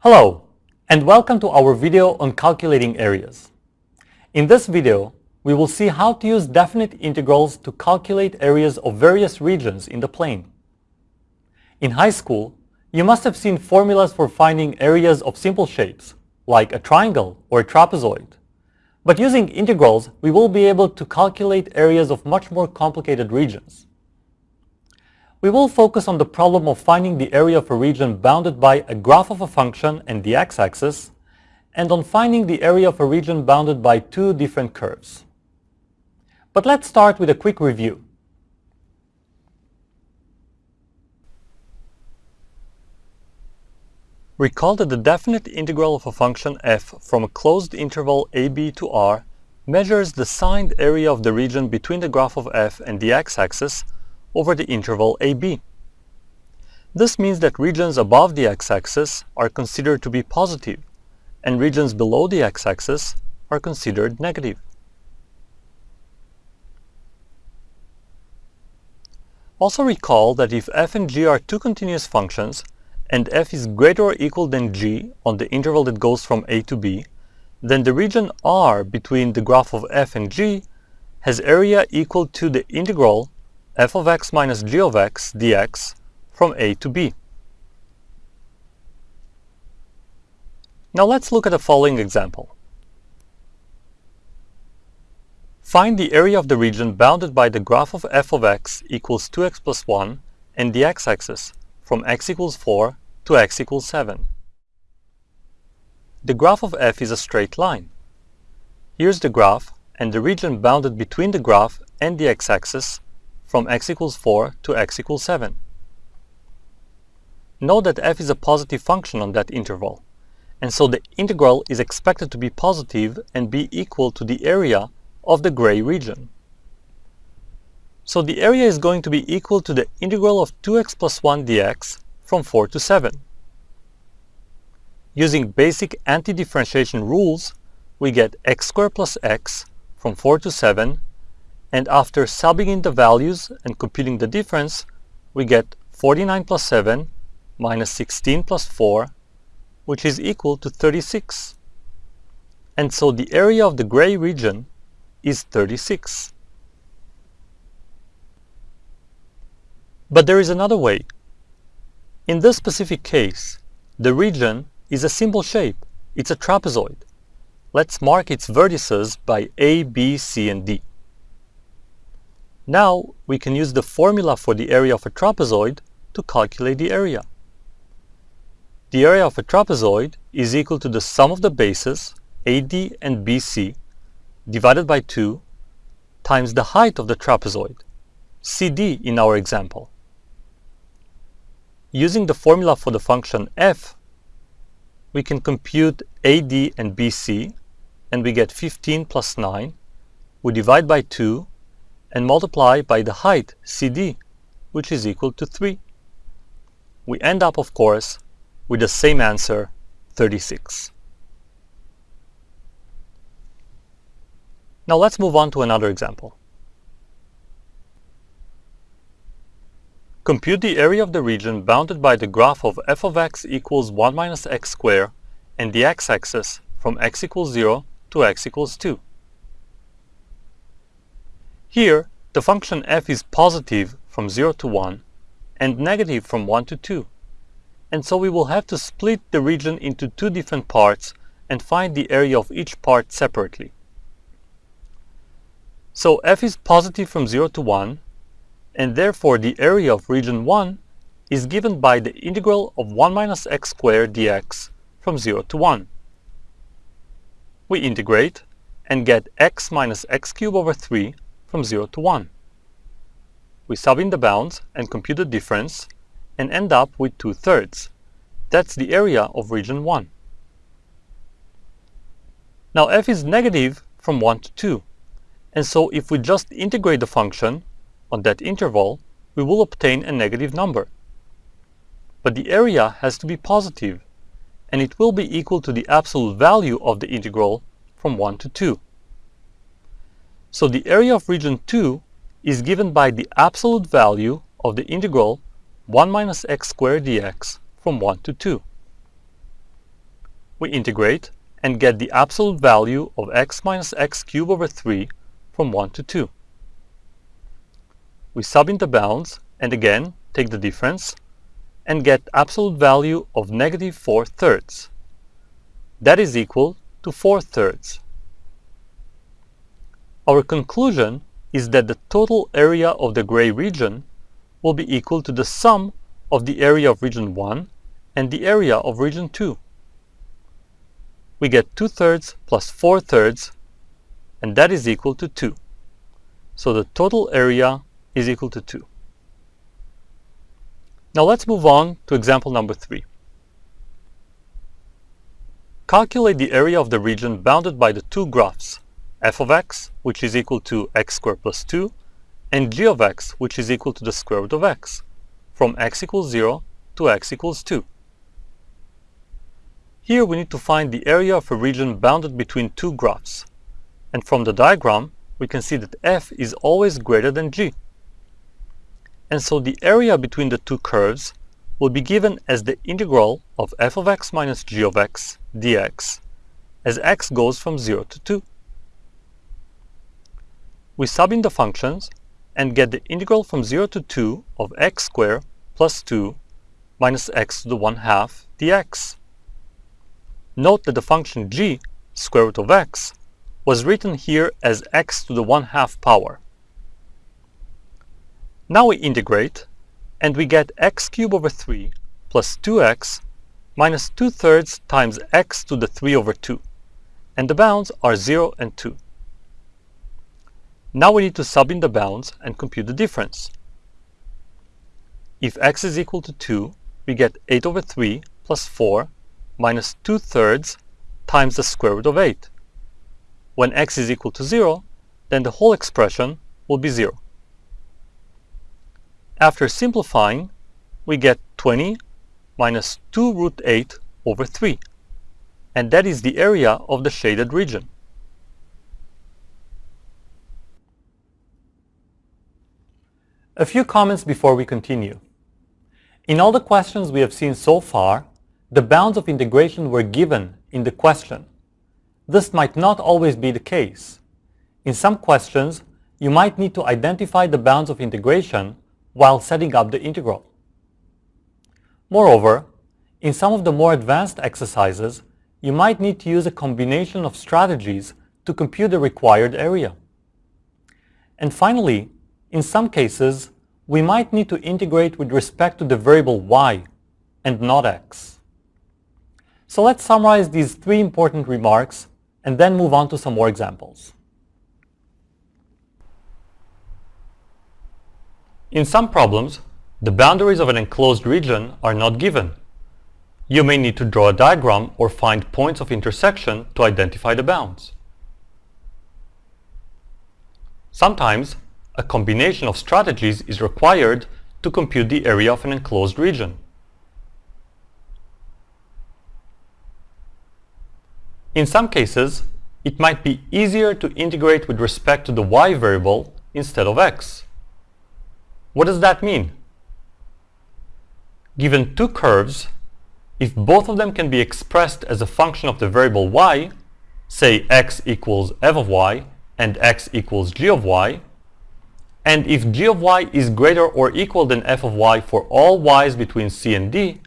Hello, and welcome to our video on calculating areas. In this video, we will see how to use definite integrals to calculate areas of various regions in the plane. In high school, you must have seen formulas for finding areas of simple shapes, like a triangle or a trapezoid. But using integrals, we will be able to calculate areas of much more complicated regions. We will focus on the problem of finding the area of a region bounded by a graph of a function and the x-axis, and on finding the area of a region bounded by two different curves. But let's start with a quick review. Recall that the definite integral of a function f from a closed interval ab to r measures the signed area of the region between the graph of f and the x-axis over the interval ab. This means that regions above the x-axis are considered to be positive, and regions below the x-axis are considered negative. Also recall that if f and g are two continuous functions, and f is greater or equal than g on the interval that goes from a to b, then the region R between the graph of f and g has area equal to the integral f of x minus g of x dx from a to b. Now let's look at the following example. Find the area of the region bounded by the graph of f of x equals 2x plus 1 and the x-axis from x equals 4 to x equals 7. The graph of f is a straight line. Here's the graph, and the region bounded between the graph and the x-axis from x equals 4 to x equals 7. Note that f is a positive function on that interval, and so the integral is expected to be positive and be equal to the area of the gray region. So the area is going to be equal to the integral of 2x plus 1 dx from 4 to 7. Using basic anti-differentiation rules, we get x squared plus x from 4 to 7 and after subbing in the values and computing the difference, we get 49 plus 7 minus 16 plus 4, which is equal to 36. And so the area of the gray region is 36. But there is another way. In this specific case, the region is a simple shape. It's a trapezoid. Let's mark its vertices by A, B, C, and D. Now we can use the formula for the area of a trapezoid to calculate the area. The area of a trapezoid is equal to the sum of the bases AD and BC divided by 2 times the height of the trapezoid, CD in our example. Using the formula for the function f, we can compute AD and BC and we get 15 plus 9. We divide by 2 and multiply by the height CD, which is equal to 3. We end up, of course, with the same answer, 36. Now let's move on to another example. Compute the area of the region bounded by the graph of f of x equals 1 minus x squared and the x-axis from x equals 0 to x equals 2. Here, the function f is positive from 0 to 1 and negative from 1 to 2. And so we will have to split the region into two different parts and find the area of each part separately. So f is positive from 0 to 1, and therefore the area of region 1 is given by the integral of 1 minus x squared dx from 0 to 1. We integrate and get x minus x cubed over 3 from 0 to 1. We sub in the bounds and compute the difference and end up with 2 thirds. That's the area of region 1. Now f is negative from 1 to 2, and so if we just integrate the function on that interval, we will obtain a negative number. But the area has to be positive, and it will be equal to the absolute value of the integral from 1 to 2. So the area of region 2 is given by the absolute value of the integral 1 minus x squared dx from 1 to 2. we integrate and get the absolute value of x minus x cubed over 3 from 1 to 2. We sub in the bounds and again take the difference and get absolute value of negative 4 thirds. That is equal to 4 thirds. Our conclusion is that the total area of the gray region will be equal to the sum of the area of region 1 and the area of region 2. We get 2 thirds plus 4 thirds and that is equal to 2. So the total area is equal to 2. Now let's move on to example number 3. Calculate the area of the region bounded by the two graphs, f of x, which is equal to x squared plus 2, and g of x, which is equal to the square root of x, from x equals 0 to x equals 2. Here we need to find the area of a region bounded between two graphs, and from the diagram we can see that f is always greater than g. And so the area between the two curves will be given as the integral of f of x minus g of x dx as x goes from 0 to 2. We sub in the functions and get the integral from 0 to 2 of x squared plus 2 minus x to the 1 half dx. Note that the function g, square root of x, was written here as x to the 1 half power. Now we integrate, and we get x cubed over 3 plus 2x minus 2 thirds times x to the 3 over 2, and the bounds are 0 and 2. Now we need to sub in the bounds and compute the difference. If x is equal to 2, we get 8 over 3 plus 4 minus 2 thirds times the square root of 8. When x is equal to 0, then the whole expression will be 0. After simplifying, we get 20 minus 2 root 8 over 3, and that is the area of the shaded region. A few comments before we continue. In all the questions we have seen so far, the bounds of integration were given in the question. This might not always be the case. In some questions, you might need to identify the bounds of integration while setting up the integral. Moreover, in some of the more advanced exercises, you might need to use a combination of strategies to compute the required area. And finally, in some cases, we might need to integrate with respect to the variable y and not x. So let's summarize these three important remarks and then move on to some more examples. In some problems, the boundaries of an enclosed region are not given. You may need to draw a diagram or find points of intersection to identify the bounds. Sometimes, a combination of strategies is required to compute the area of an enclosed region. In some cases, it might be easier to integrate with respect to the y variable instead of x. What does that mean? Given two curves, if both of them can be expressed as a function of the variable y, say x equals f of y and x equals g of y, and if g of y is greater or equal than f of y for all y's between c and d,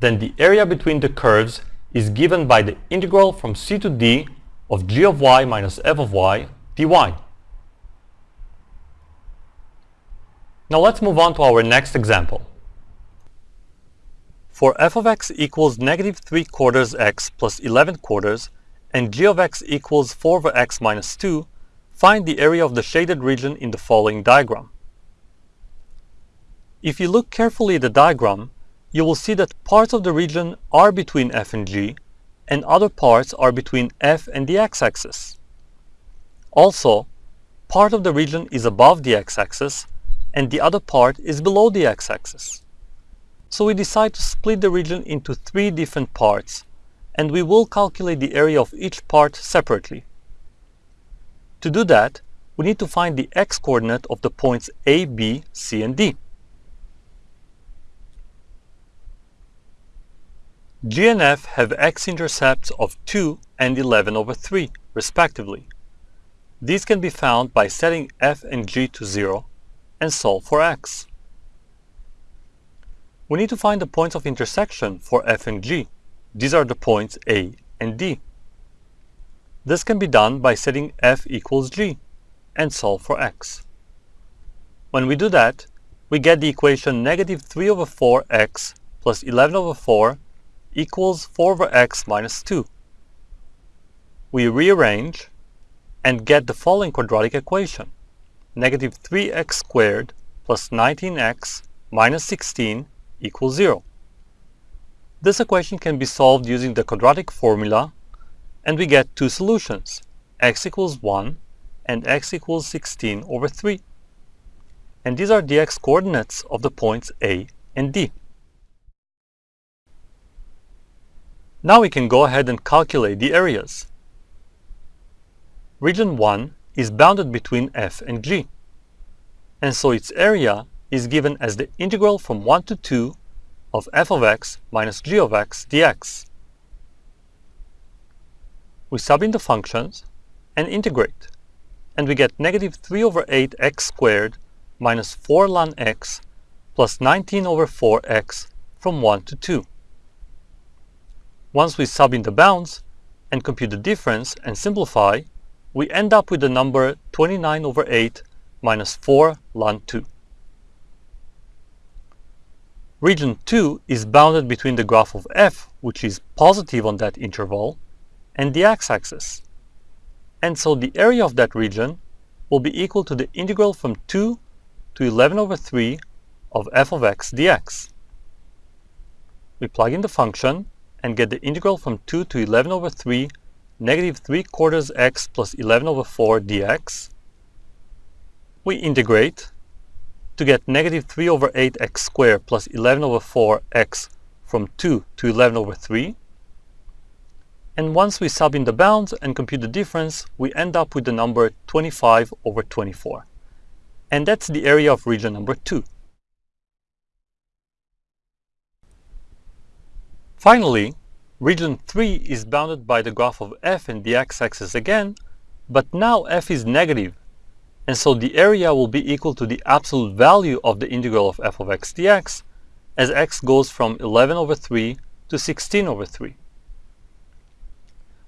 then the area between the curves is given by the integral from c to d of g of y minus f of y dy. Now let's move on to our next example. For f of x equals negative 3 quarters x plus 11 quarters and g of x equals 4 over x minus 2, Find the area of the shaded region in the following diagram. If you look carefully at the diagram, you will see that parts of the region are between f and g, and other parts are between f and the x-axis. Also, part of the region is above the x-axis, and the other part is below the x-axis. So we decide to split the region into three different parts, and we will calculate the area of each part separately. To do that, we need to find the x-coordinate of the points A, B, C, and D. G and F have x-intercepts of 2 and 11 over 3, respectively. These can be found by setting f and g to 0 and solve for x. We need to find the points of intersection for f and g. These are the points A and D. This can be done by setting f equals g and solve for x. When we do that, we get the equation negative 3 over 4x plus 11 over 4 equals 4 over x minus 2. We rearrange and get the following quadratic equation. Negative 3x squared plus 19x minus 16 equals 0. This equation can be solved using the quadratic formula and we get two solutions, x equals 1 and x equals 16 over 3. And these are the x-coordinates of the points A and D. Now we can go ahead and calculate the areas. Region 1 is bounded between f and g, and so its area is given as the integral from 1 to 2 of f of x minus g of x dx. We sub in the functions and integrate, and we get negative 3 over 8 x squared minus 4 ln x plus 19 over 4x from 1 to 2. Once we sub in the bounds and compute the difference and simplify, we end up with the number 29 over 8 minus 4 ln 2. Region 2 is bounded between the graph of f, which is positive on that interval, and the x-axis. And so the area of that region will be equal to the integral from 2 to 11 over 3 of f of x dx. We plug in the function and get the integral from 2 to 11 over 3 negative 3 quarters x plus 11 over 4 dx. We integrate to get negative 3 over 8x squared plus 11 over 4x from 2 to 11 over 3. And once we sub in the bounds and compute the difference, we end up with the number 25 over 24. And that's the area of region number 2. Finally, region 3 is bounded by the graph of f and the x-axis again, but now f is negative, and so the area will be equal to the absolute value of the integral of f of x dx, as x goes from 11 over 3 to 16 over 3.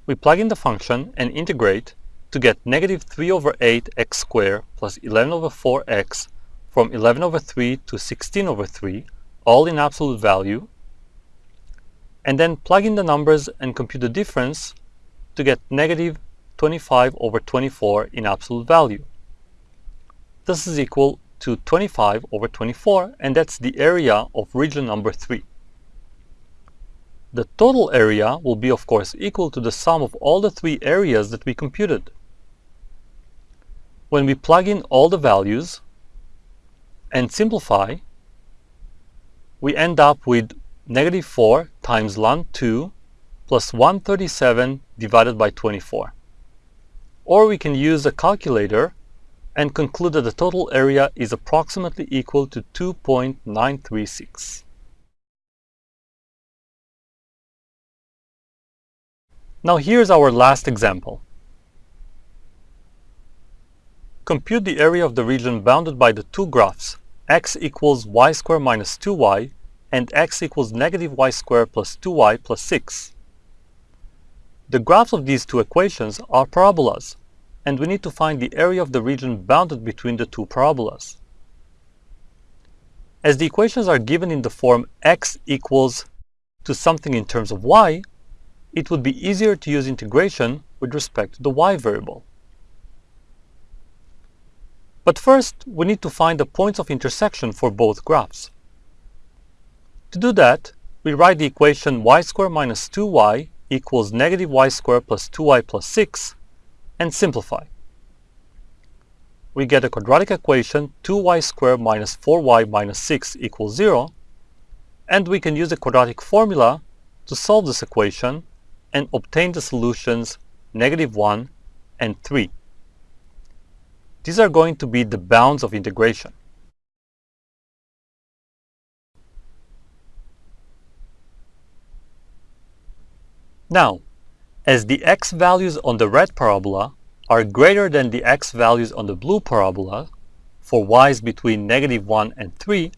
We plug in the function and integrate to get negative 3 over 8 x squared plus 11 over 4x from 11 over 3 to 16 over 3, all in absolute value, and then plug in the numbers and compute the difference to get negative 25 over 24 in absolute value. This is equal to 25 over 24, and that's the area of region number 3. The total area will be, of course, equal to the sum of all the three areas that we computed. When we plug in all the values and simplify, we end up with negative 4 times ln 2 plus 137 divided by 24. Or we can use a calculator and conclude that the total area is approximately equal to 2.936. Now here's our last example. Compute the area of the region bounded by the two graphs x equals y squared minus 2y and x equals negative y squared plus 2y plus 6. The graphs of these two equations are parabolas, and we need to find the area of the region bounded between the two parabolas. As the equations are given in the form x equals to something in terms of y, it would be easier to use integration with respect to the y variable. But first, we need to find the points of intersection for both graphs. To do that, we write the equation y squared minus 2y equals negative y squared plus 2y plus 6 and simplify. We get a quadratic equation 2y squared minus 4y minus 6 equals 0 and we can use the quadratic formula to solve this equation and obtain the solutions negative 1 and 3. These are going to be the bounds of integration. Now, as the x values on the red parabola are greater than the x values on the blue parabola, for y's between negative 1 and 3,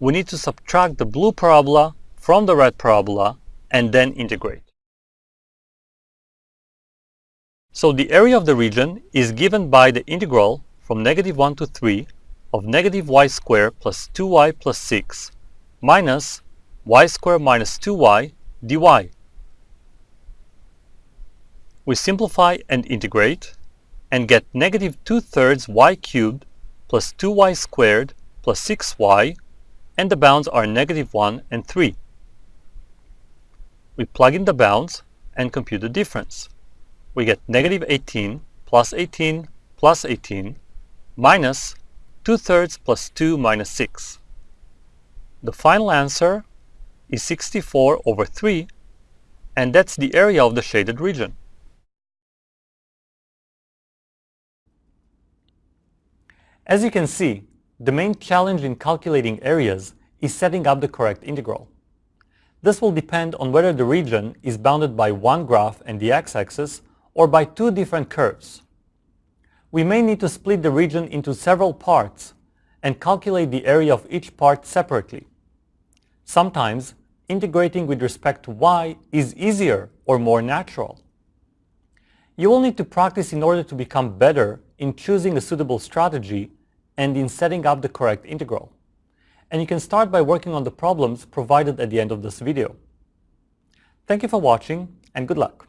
we need to subtract the blue parabola from the red parabola and then integrate. So the area of the region is given by the integral from negative 1 to 3 of negative y squared plus 2y plus 6 minus y squared minus 2y dy. We simplify and integrate and get negative 2 thirds y cubed plus 2y squared plus 6y and the bounds are negative 1 and 3. We plug in the bounds and compute the difference. We get negative 18 plus 18 plus 18 minus 2 thirds plus 2 minus 6. The final answer is 64 over 3 and that's the area of the shaded region. As you can see, the main challenge in calculating areas is setting up the correct integral. This will depend on whether the region is bounded by one graph and the x-axis or by two different curves. We may need to split the region into several parts and calculate the area of each part separately. Sometimes, integrating with respect to y is easier or more natural. You will need to practice in order to become better in choosing a suitable strategy and in setting up the correct integral. And you can start by working on the problems provided at the end of this video. Thank you for watching and good luck.